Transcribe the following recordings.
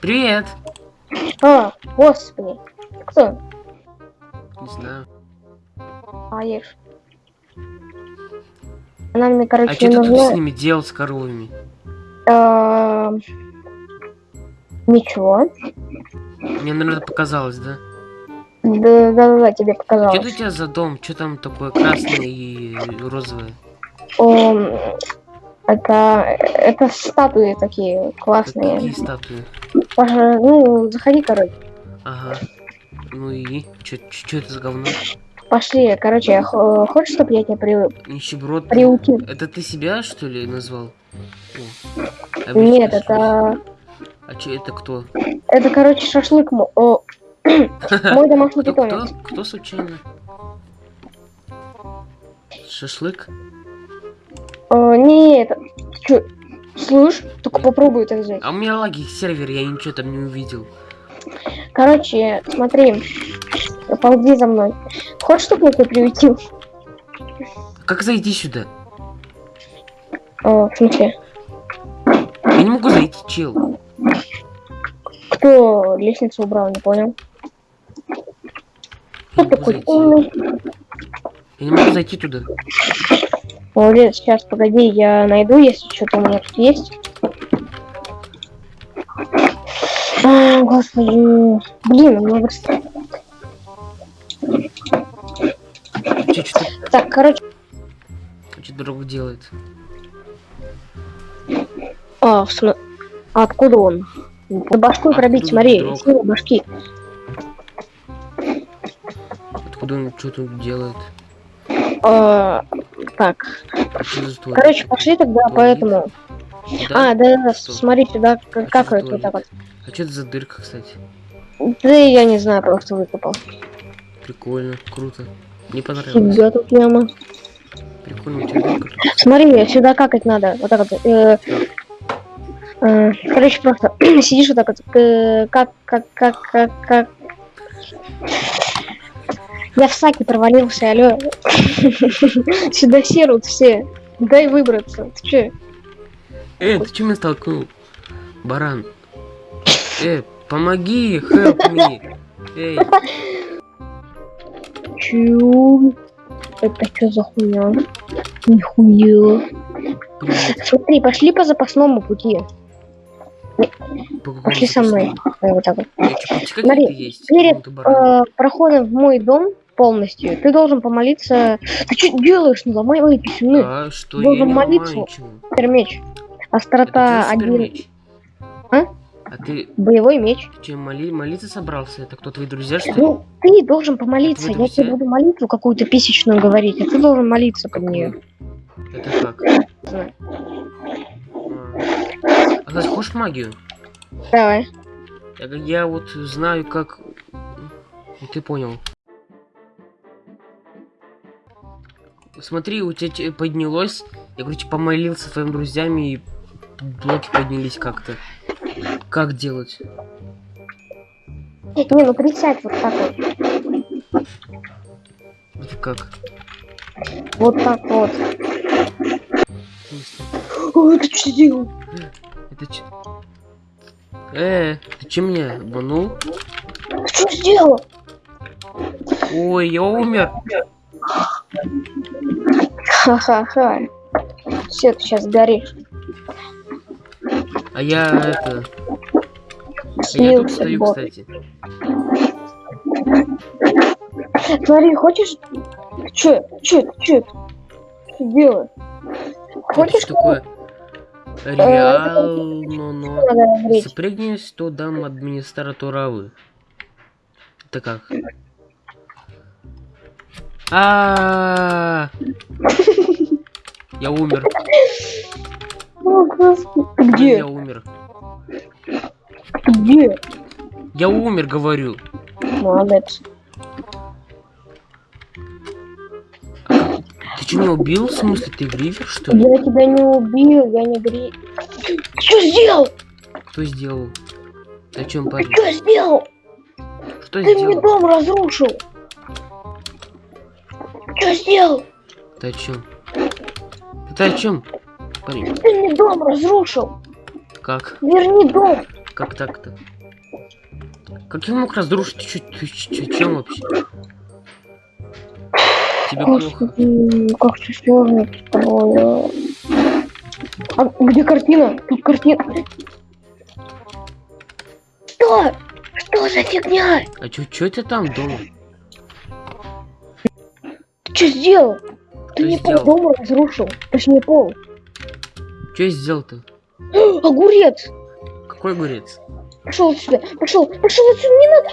Привет! А, господи. Кто? Не знаю. А, ешь. Она мне, короче, А что ты тут с нужна... ними делал, с коровами? А, Ничего. Мне, наверное, показалось, да? Да, да, да, тебе Что показалось. это у тебя за дом? Что там такое красное и розовое? О, это, это статуи такие Какие классные. статуи? Паша, ну, заходи, короче. Ага. Ну и? Что это за говно? Пошли, короче, я хо- хочешь, чтобы я тебя при... Нищеброд? приутил? Это ты себя, что ли, назвал? О. А Нет, это... А че это кто? Это, короче, шашлык мо- о, мой домашний Кто, кто? питомец. Кто случайно? Шашлык? О, не, это... Чё? Слышь, только попробуй это взять. А у меня лаги сервер, я ничего там не увидел. Короче, смотри. Ползи за мной. Хочешь, чтобы я тебя приютил? Как зайти сюда? О, в смысле? Я не могу зайти, чел. Кто лестницу убрал, не понял? Я Кто такой зайти. умный? Я не могу зайти туда. Молодец, сейчас, погоди, я найду, если что-то у меня тут есть. А, господи. Блин. Че, что Так, короче... что друг делает? А, в смы- а откуда он? Да башку пробить, смотри, вдруг? с него башки. Откуда он что тут делает? А, так, короче, пошли тогда Туалет? поэтому. Да? А, да, да, Что? смотри сюда, А как, чё как это вот так вот. А что это за дырка, кстати? Да я не знаю, просто выкопал. Прикольно, круто. Мне понравилось. Фига тут яма. Прикольно, у тебя дырка тут. Смотри, сюда какать надо. Вот так вот. э, э, короче, просто сидишь вот так вот. э, как, как, как, как, как. Я в саке провалился, алё. Сюда серут все. Дай выбраться. Ты чё? Э, ты что меня столкнул? Баран. Э, помоги, help me. Эй, Чё? Это что за хуйня? Нихуя. Смотри, пошли по запасному пути. Пошли со мной. Вот так вот. Смотри, перед. Э, проходом в мой дом полностью, ты должен помолиться. Ты что делаешь? Не ломай мои писюны. А, что я должен не молиться. Супермеч. Острота Это один. А? А ты, Боевой меч. ты что, моли, молиться собрался? Это кто, твои друзья, что ли? Ну, ты должен помолиться. Я тебе буду молитву какую-то писечную говорить, а ты должен молиться под нее. Это как? Знаю. А, а значит, хочешь магию? Давай. Я, я вот знаю, как... Ну, Ты понял. Смотри, у тебя те- поднялось. Я, короче, помолился твоим друзьям, и блоки поднялись как-то. Как делать? Не, ну присядь вот так вот. Это как? Вот так вот. Ой, ты что делал? Это че? Э, ты че меня обманул? Что сделал? Ой, я умер. Ха-ха-ха. Все, ты сейчас горишь. А я это... А я тут Слился, стою, бот. кстати. Смотри, хочешь... Че, че, че? Что делаешь? Это Хочешь, что такое? Реально, но... надо греть? Запрыгнешь, то дам администратуравы. Это как? А, Я умер. О, господи. Ты где? Я умер. Ты где? Я умер, говорю. Молодец. Ты что, меня убил? В смысле, ты грифер, что ли? Я тебя не убил, я не гри... Что сделал? Кто сделал? Ты о чем, Ты парень? что сделал? Что Ты мне сделал? дом разрушил. Что сделал? Ты о чем? Ты о чем? Парень, Ты мне дом разрушил. как? Верни дом. Как так-то? Как я мог разрушить? Чё, ты чё- чем вообще? Тебе плохо. Господи, как все сложно с тобой. А где картина? Тут картина. Что? Что за фигня? А чё, чё это там дома? Ты что сделал? Ты Что мне пол сделал? дома разрушил. Точнее пол. Чё я сделал-то? Огурец! Какой огурец? Пошел отсюда! Пошел! Пошел отсюда! Не надо!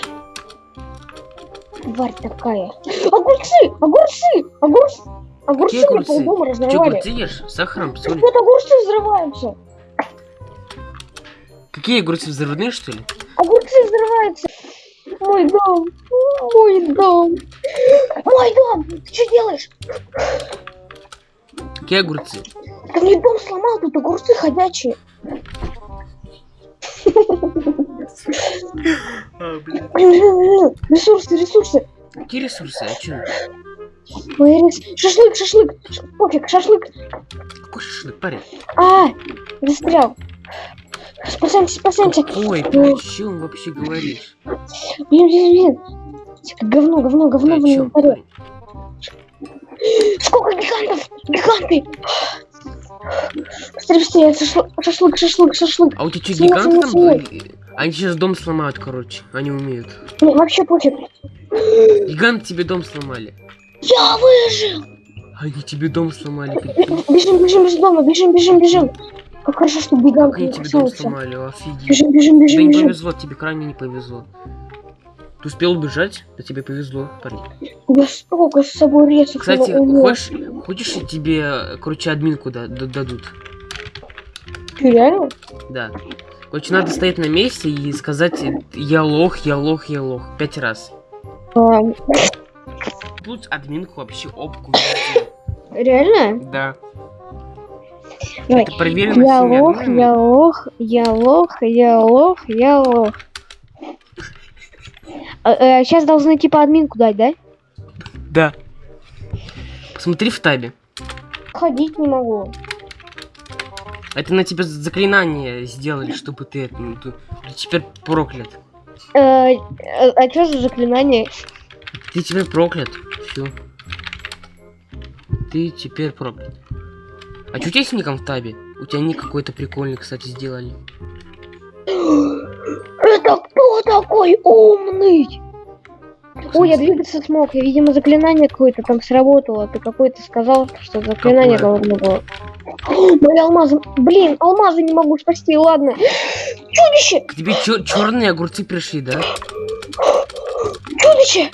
Тварь такая. Огурцы! Огурцы! Огурцы! Огурцы Какие мне огурцы? полдома разорвали. ешь? С Сахаром, солью? Вот огурцы взрываются. Какие огурцы взрывные, что ли? Огурцы взрываются. Мой дом. Мой дом. Мой дом. Ты что делаешь? Какие огурцы? Ты мне дом сломал, тут огурцы ходячие. А. Ресурсы, ресурсы. Какие ресурсы? А? Мои рес... Шашлык, шашлык. Пофиг, шашлык. Какой шашлык, парень? А, застрял. Спасаемся, спасаемся. Ой, ты о чем вообще говоришь? Блин, блин, блин. Говно, говно, говно в чем, инвентаре. Сколько гигантов? Гиганты! Быстрее, быстрее, шашлык, шашлык, шашлык, шашлык. А у тебя что, гиганты там были? Они сейчас дом сломают, короче. Они умеют. Не, вообще пофиг. Гиганты тебе дом сломали. Я выжил! Они тебе дом сломали. Бежим, бежим из дома, бежим, бежим, бежим. Как хорошо, что они не тебе дом сломали, офигеть. Бежим, бежим, Тебе бежим, не бежим. повезло, тебе крайне не повезло. Ты успел убежать? Да тебе повезло, парень. Я столько с собой рецов Кстати, хочешь, хочешь, тебе, короче, админку да- да- дадут? Чё, реально? Да. Короче, надо стоять на месте и сказать «Я лох, я лох, я лох» пять раз. А, Тут админку вообще везде. реально? Да. Давай. Проверено Я лох, я лох, я лох, я лох, я лох. сейчас должны типа админку дать, да? Да. Посмотри в табе. Ходить не могу. Это на тебя заклинание сделали, чтобы ты, это, ну, ты- ты теперь проклят. Э, э, а что за заклинание? Ты теперь проклят. Все. Ты теперь проклят. А что у тебя с ником в табе? У тебя ник какой-то прикольный, кстати, сделали. Это кто такой умный? Ой, я двигаться смог. Я, видимо, заклинание какое-то там сработало. Ты какой-то сказал, что заклинание должно было. Мои алмазы. Блин, алмазы не могу спасти, ладно. Чудище! К тебе черные огурцы пришли, да? Чудище!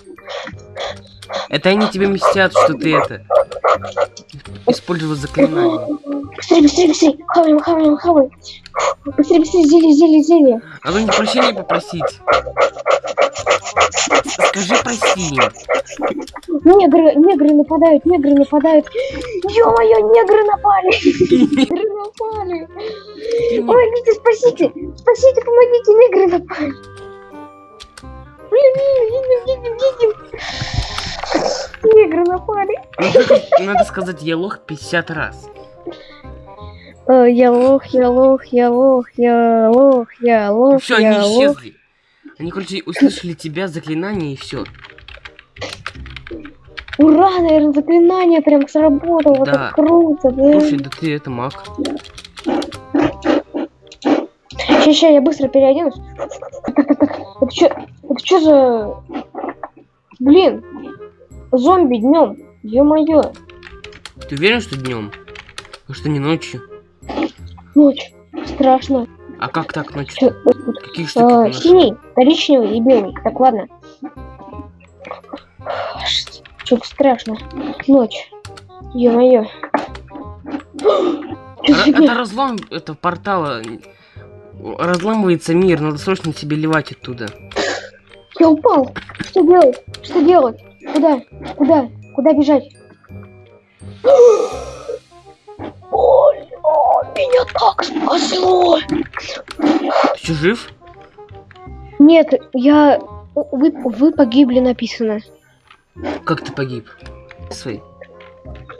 Это они тебе мстят, что ты это использовал заклинание. Быстрее, быстрее, быстрее. Хаваем, хаваем, хаваем. Быстрее, быстрее, зелье, зелье, зелье. Надо не прощения попросить. Скажи прости им. Негры, негры нападают, негры нападают. Ё-моё, негры напали! Негры напали! Помогите, спасите! Спасите, помогите, негры напали! Блин, едем, едем, едем! Негры напали! Надо, сказать я лох 50 раз. Э, Я лох, я лох, я лох, я лох, я лох, Все, они исчезли. Они, короче, услышали тебя, заклинание и все. Ура, наверное, заклинание прям сработало. Вот Да. это круто, да? Слушай, да ты это маг. Сейчас, сейчас, я быстро переоденусь. Это что, это что за... Блин, зомби днем. Ё-моё, Ты уверен, что днем? А что не ночью? ночь. Страшно. А как так ночью? Какие штуки нашел? синий, коричневый и белый. Так, ладно. Что-то страшно. Ночь. Ё-моё. Это разлом этого портала. Разламывается мир, надо срочно тебе ливать оттуда. Я упал. Что делать? Что делать? Куда? Куда? Куда бежать? Ой, о, меня так спасло! Ты что, жив? Нет, я... Вы, вы погибли, написано. Как ты погиб? Свой.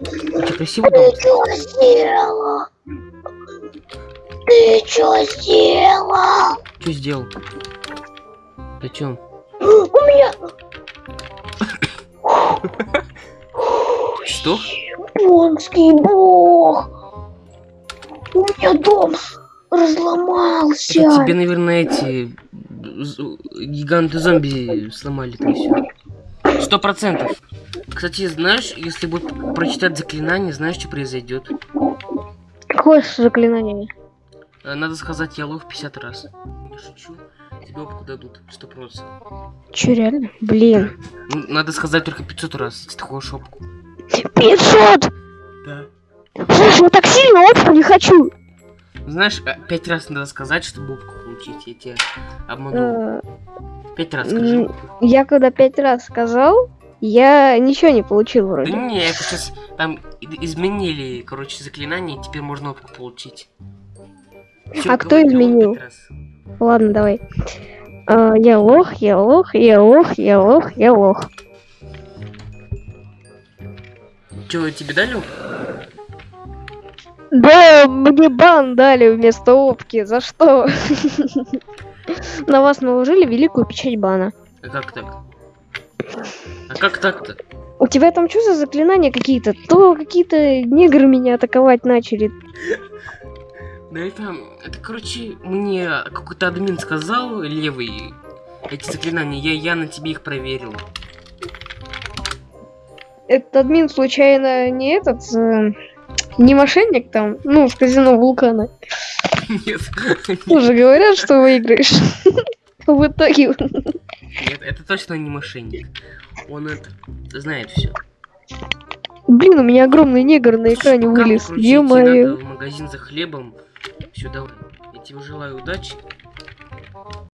У тебя красивый дом? что сделала? Ты что сделал? Что сделал? Зачем? У меня... Что? Японский бог! У меня дом разломался. Это тебе, наверное, эти гиганты зомби сломали там все. Сто процентов. Кстати, знаешь, если будет прочитать заклинание, знаешь, что произойдет? Какое заклинание? Э, Надо сказать я лох 50 раз. Не шучу. Тебе опыт дадут, сто процентов. Че, реально? Блин. Надо сказать только 500 раз, если ты хочешь опку. 500! Да. Слушай, я так сильно опыт не хочу. Знаешь, э, пять раз надо сказать, чтобы опку получить. Я тебя обманул. Э, Пять раз скажи. Я когда пять раз сказал, я ничего не получил Да вроде. не, это сейчас там изменили, короче, заклинание, теперь можно опку получить. Всё, А кто изменил? Ладно, давай. А, я лох, я лох, я лох, я лох, я лох. Чё, тебе дали? Да, мне бан дали вместо опки. За что? На вас наложили великую печать бана. А как так? А как так-то? У тебя там что за заклинания какие-то? То какие-то негры меня атаковать начали. Да это, это, короче, мне какой-то админ сказал, левый, эти заклинания, я, я на тебе их проверил. Этот админ случайно не этот, э, не мошенник там, ну, в казино вулкана. Нет, Уже говорят, что выиграешь. В итоге. нет, это точно не мошенник. Он это знает все. Блин, у меня огромный негр на экране вылез. В магазин за хлебом. Давай. Я тебе желаю удачи.